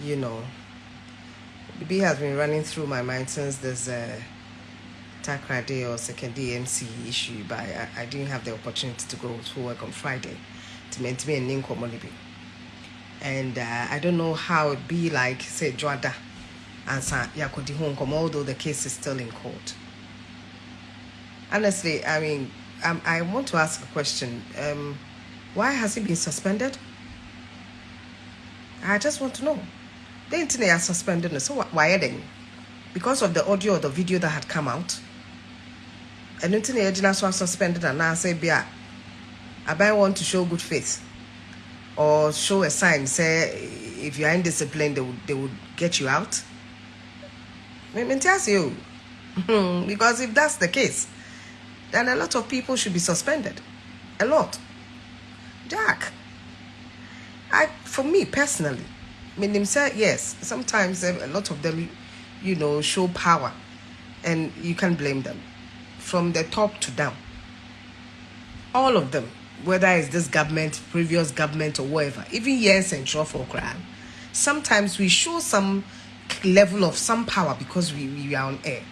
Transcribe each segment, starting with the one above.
you know, B has been running through my mind since this uh, Takrade or second DMC issue, but I, I, didn't have the opportunity to go to work on Friday to maintain an community. And uh, I don't know how it be like, say, Joada and Yakodi Hong although the case is still in court. Honestly, I mean, um, I want to ask a question. Um, why has he been suspended? I just want to know. The internet are suspended. So why they? Because of the audio or the video that had come out. And internet are suspended and now say, Bia, I buy want to show good faith or show a sign, say if you are indisciplined, they would, they would get you out. You. because if that's the case, then a lot of people should be suspended. A lot. Jack, I, for me personally, Mean, say yes, sometimes um, a lot of them, you know, show power and you can blame them from the top to down. All of them, whether it's this government, previous government, or whatever, even yes and sure for crime, sometimes we show some level of some power because we, we are on air.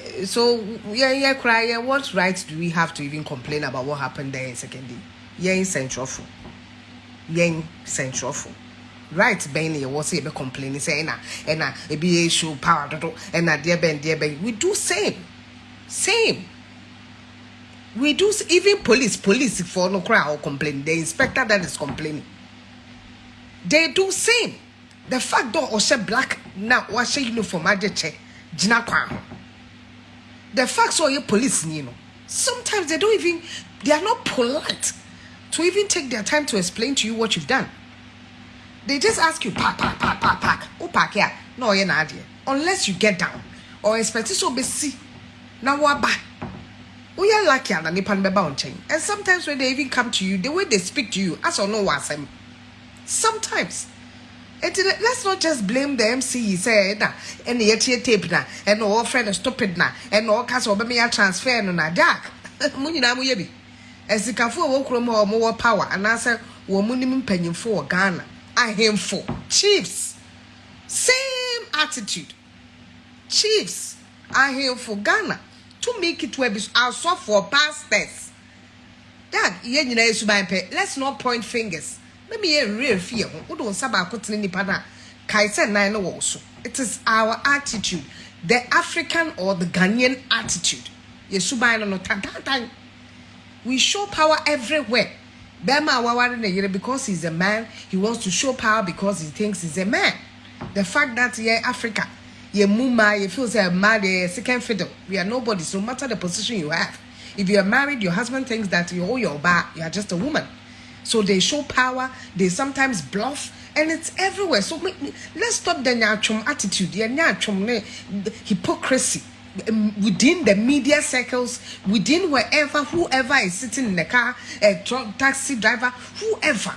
Uh, so yeah yeah cry yeah what right do we have to even complain about what happened there in second day yeah in central yeah in central right bɛn ne yɛwɔ sɛ yɛbɛ complain sɛ ɛna ɛna ebi yɛ show power dodo ɛna deɛ bɛn deɛ bɛn we do same same. We do even police police for no cry or complain. The inspector that is complaining they do same. The fact that ɔhyɛ black na wahyɛ uniform agye kyɛ gyina kwan ho the fact so you police you know. Sometimes they don't even they are not polite to even take their time to explain to you what you've done they just ask you pack pack pack pack pack. Oh pack yeah no you're not here. Unless you get down. Or expect so be see now what back we are lucky and nipa beba on chain. And sometimes when they even come to you the way they speak to you as or no was sometimes. And let's not just blame the MC say na and the tape na and all friend stupid na and all cast over me a transfer no na jack. Munyina mu yebi esikafo wo krom ho mo power. And asa wo munim mpanyimfo wo Ghana ahemfo chiefs. Same attitude. Chiefs ahemfo Ghana to make it where also for pastors dad ye nyina esuban pe let's not point fingers. Let me hear real fear wo do nsa ba akotene nipa na kai se nan no wo so it is our attitude. The african or the ghanaian attitude. Yesuban no no tantantan we show power everywhere bema awaware na yere because he's a man he wants to show power because he thinks he's a man. The fact that yeah africa ye muma you feel say mad second fiddle we are nobody so no matter the position you have if you are married your husband thinks that you're your bar you are just a woman. So they show power, they sometimes bluff, and it's everywhere. So let's stop the nyachum attitude, the nyachum hypocrisy within the media circles, within wherever, whoever is sitting in the car, a truck, taxi driver, whoever.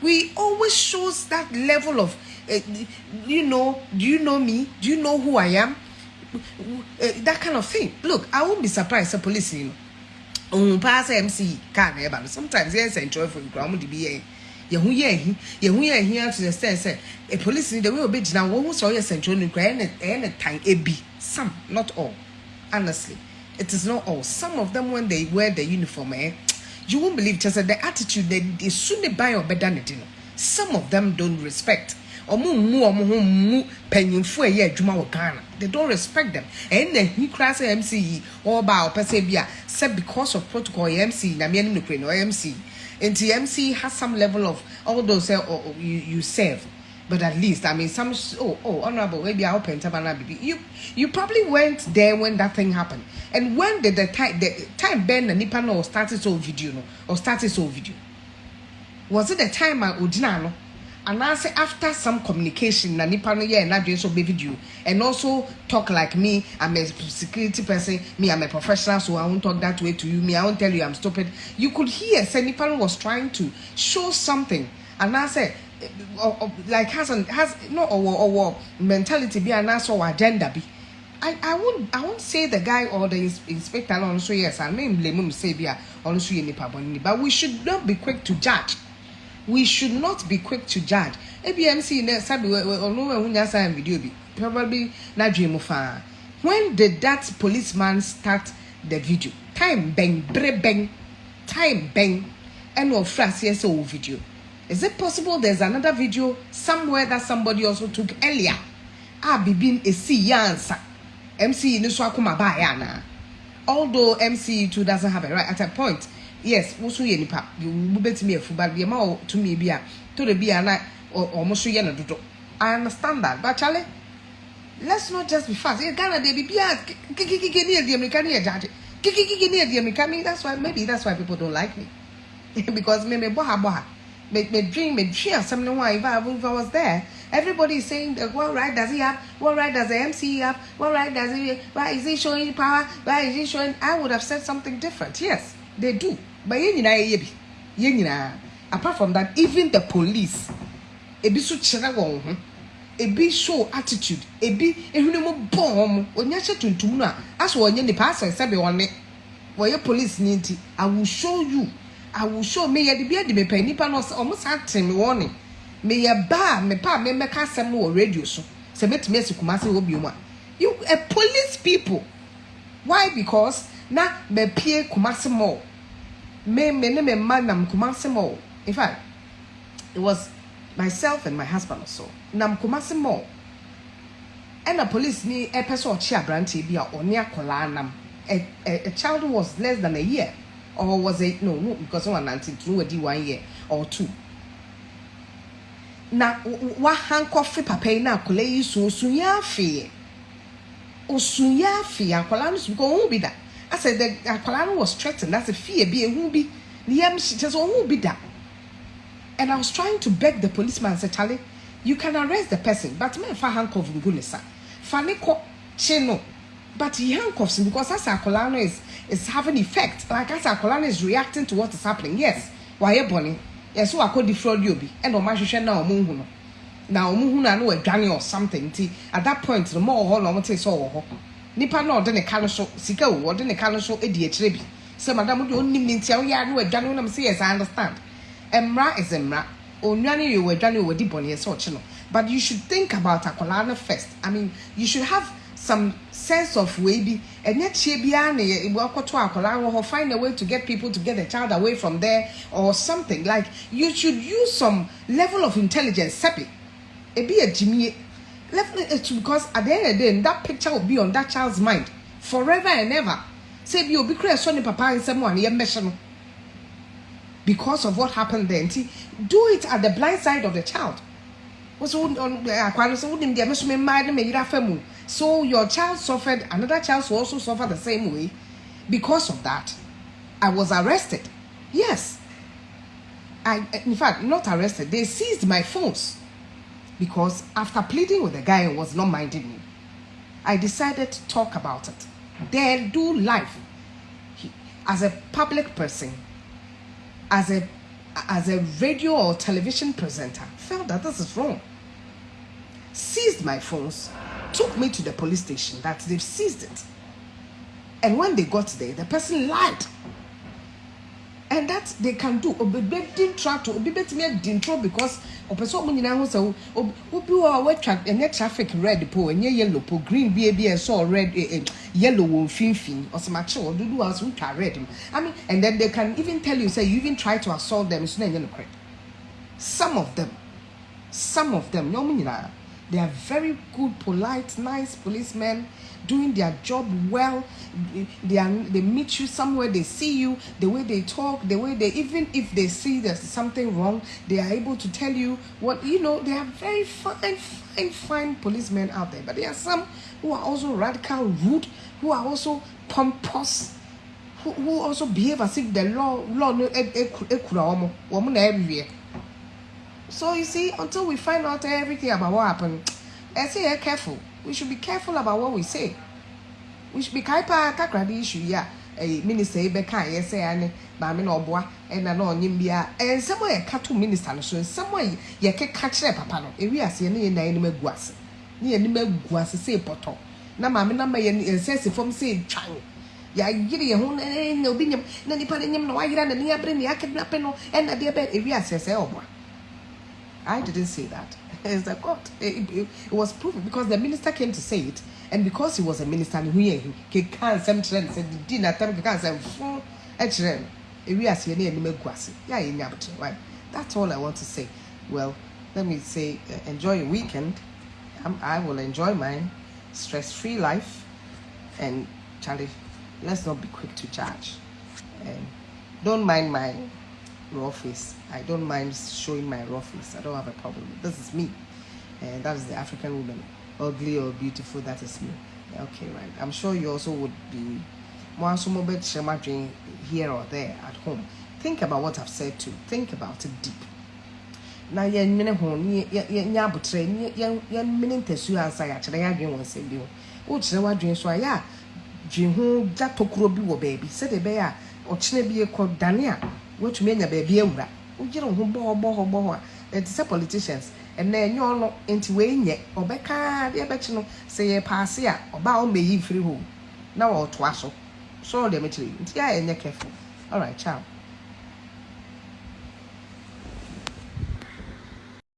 We always shows that level of, uh, you know, do you know me? Do you know who I am? Uh, that kind of thing. Look, I won't be surprised. The police, you know paa sɛ mc car no sometimes yɛn sɛ ntwerɛfo nkura de bi yɛ yɛn ho yɛ ehi ato the stand sɛ a police ni the way obe gyina wɔn ho sɛ ɔyɛ sɛntwerɛ no nkura ɛyɛ ne tan ebi some not all honestly. It is not all. Some of them when they wear the uniform eh you won't believe kyɛ sɛ the attitude they esu ne ban ɔbɛda ne di no some of them don't respect. Ɔmo mmu ɔmo ho mmu panyinfo a ɛyɛ adwuma wɔ ghana they don't respect them. Ɛn na ehi kura sɛ mc yi ɔba a ɔpɛ sɛ bi a sɛ because of protocol yɛ mc na mmea no kure na ɔyɛ mc nti mc has some level of although eh, say oh, oh, you you serve. But at least I mean some oh oh honorable maybe I open baby you you probably went there when that thing happened. And when did the time the time Ben na nipa no started so video no? Or started so video? Was it the time I ojina no anaasɛ after some communication na nipa no yɛ n'adwene so be video and also talk like me i'm a security person me i'm a professional so i won't talk that way to you me i won't tell you i'm stupid. You could hear say nipa no was trying to show something. Anaasɛ or, or, like has an has no or or mentality bi anaasɛ or agenda bi. I, I won't I won't say the guy or the inspector also yes I mean blame him say be also but we should not be quick to judge we should not be quick to judge. Abmc ne sabi ɔno ɛho nya sign video bi. Probably n'adwene mu faa when did that policeman start the video? Time bɛn bere bɛn time bɛn ɛna ɔfra aseɛ sɛ ɔwɔ video. Is it possible there's another video somewhere that somebody also took earlier? A bibi esi yansa mc ni so akoma baayɛ anaa although mc too doesn't have a right at a point yes woso yɛ nipa? Wo betumi afu ba deɛ ma wɔ tumi bi a toro bi a na ɔmo so yɛ no dodo i understand that but chale let's not just be fast. Yeah, ghana de bibi a kikikiki ne yɛ di amerika ne yɛ gyaagye kikikiki ne yɛ di amerika mean that's why maybe that's why people don't like me. Because me me bɔ ha me me dream me dream. Asɛm ne ho if i if i was there everybody is saying that what right does he have? What right does the mc have? What right does he why is he showing power? Why is he showing i would have said something different. Yes they do but yɛn nyinaa yɛ bi. Yɛn apart from that even the police ebi so kyerɛ wɔn ho. Ebi show attitude. Ebi ehwene mu bɔ wɔn mo onya hyɛ tuntum no a aso wɔnyɛ nipa asɛ sɛbi wɔne. Wɔyɛ police ni nti i will show you. I will show. Me yɛ de bi adi mepɛ nipa no ɔmo saa te me wɔn ne me yɛ baa me pa me mɛka asɛm no wɔ radio so. Sɛ mɛtumi esi kumase wɔ bi mu a. You a police people. Why? Because na mɛpie kumase mall me me ne me mma nam kumase mall in fact it was myself and my husband also. Nam kumase mall ɛna police ni ɛpɛ sɛ ɔkye aberanteɛ bi a ɔne akwadaa nam. A, a, a child who was less than a year. Or was it no no because one nineteen two one year or two. Na wahankɔfe papa yi na akwadaa yi so osun yɛ afeɛ osun yɛ afeɛ akwadaa no so because ohun bi da asɛ the akwadaa no was threatened. Asɛ fie bi ehun bi ne yam kyerɛ sɛ ohun bi da and i was trying to beg the policeman. Say charlie you can arrest the person but men fa handcuff ngu ne sa fa ne kɔ kye no. But he handcuffs him because as akwadaa no is is having effect. Like as akwadaa no is reacting to what is happening. Yes. Wayɛ bɔnne yɛsɛ wakɔ defraud yi obi ɛna ɔmo ahwehwɛ na ɔmo nhu no. Na ɔmo hu na no adwane or something. Nti at that point no mo wɔ hɔ na ɔmo te sɛ ɔwɔ hɔ nipa na ɔde ne ka no so sika o ɔde ne ka no so edi akyire bi. Sɛ madam de onim ne ntia oyɛ ano adwane nam sɛ yes i understand. Mmra is mmra. Onwane yɛ wɔ adwane wɔ di bɔnne yɛ sɛ no. But you should think about no first. I mean you should have some sense of way bi. Ɛnyɛ kyie biara na yɛ akɔto akwadaa wɔ find a way to get people to get the child away from there or something. Like you should use some level of intelligence. Sepi ebi yɛ gyimie it's because at the end of the day that picture will be on that child's mind forever and ever. Say kura ɛsɔ ne papa nsɛm a ne yɛ mmɛhyɛ because of what happened there nti do it at the blind side of the child. Eh, no so your child suffered another child also suffer the same way because of that. I was arrested. Yes. I in fact not arrested. They seized my phones because after pleading with the guy who was not minding me i decided to talk about it. Then do life. As a public person as a as a radio or television presenter felt that this is wrong. Seized my phones took me to the police station that they've seized it. And when they got there the person lied. And that they can do obi didn't try to ntoro because ɔpɛ sɛ ɔmo nyinaa ho sɛ obi wɔ a wɔatwa ɛnyɛ traffic red po ɛnyɛ yellow po green bi ebi ɛsɛ red eh, eh, yellow wɔ mfimfini. Ɔsɛmakye wɔ dodo a ɔsɛ wotwa red mu i mean and then they can even tell you say you even try to assault them so na ɛnyɛ no correct some of them some of them nyɛ ɔmo nyinaa they are very good polite nice policemen doing their job well they are they meet you somewhere they see you the way they talk the way they even if they see there's something wrong they are able to tell you what you know they are very fine fine fine policemen out there but there are some who are also radical rude who are also pompous who, who also behave as if the law law no so you see, until we find out everything about what happened, I say, yeah, careful. We should be careful about what we say. We should be kaipa kakra the issue, yeah. A eh, minister ebe kan yes say ane maame na ɔboa ɛna na eh, yɛka to minister no so nsɛm a yɛkeka kyerɛ papa no ewi aseɛ ne yɛ nan anim agu ase ne yɛ anim agu ase sɛ pɔtɔ na maame na ma yɛ nsa si fam sɛ twan yɛayere yɛn ho na eh, na obi nyam na nipa no nyam na wayera na ne abere ne akidnape no ɛna deɛ bɛ ewi aseɛ sɛ ɔboa I didn't say that. It's the court. It, it, it was proven because the minister came to say it, and because he was a minister, he he can't some trend said the dinner time can't say full we are seeing any megwasi, yeah, in right. That's all I want to say. Well, let me say, uh, enjoy your weekend. I'm, I will enjoy mine, stress-free life, and Charlie, let's not be quick to judge. And don't mind my raw face. I don't mind showing my raw face. I don't have a problem. This is me. And that is the African woman. Ugly or beautiful, that is me. Okay, right. I'm sure you also would be more dream here or there at home. Think about what I've said too. Think about it deep. na yɛnwene ho yɛnyɛ abotrɛ yɛnwene ntasuo ansa yɛakyerɛ yɛ adwene wɔ nsɛm bi ho wokyerɛ w'adwene so a yɛ a dwe ho gya tokuro bi wɔ baabi sɛdeɛ ɛbɛyɛ a ɔkyena bi kɔ dane a woatumi anya baabi awura wogyere wo ho bɔhɔ bɔhɔ bɔhɔ a ɛte sɛ politicians ɛnna ɛnyɛ ɔno nti wɔnyɛ ɔbɛka deɛ ɛbɛkye no sɛ yɛ paase a ɔbaa ɔmmɛyi mfiri hɔ na wɔtoa so so deɛ mekyerɛ nti a ɛnyɛ careful. Alright ciao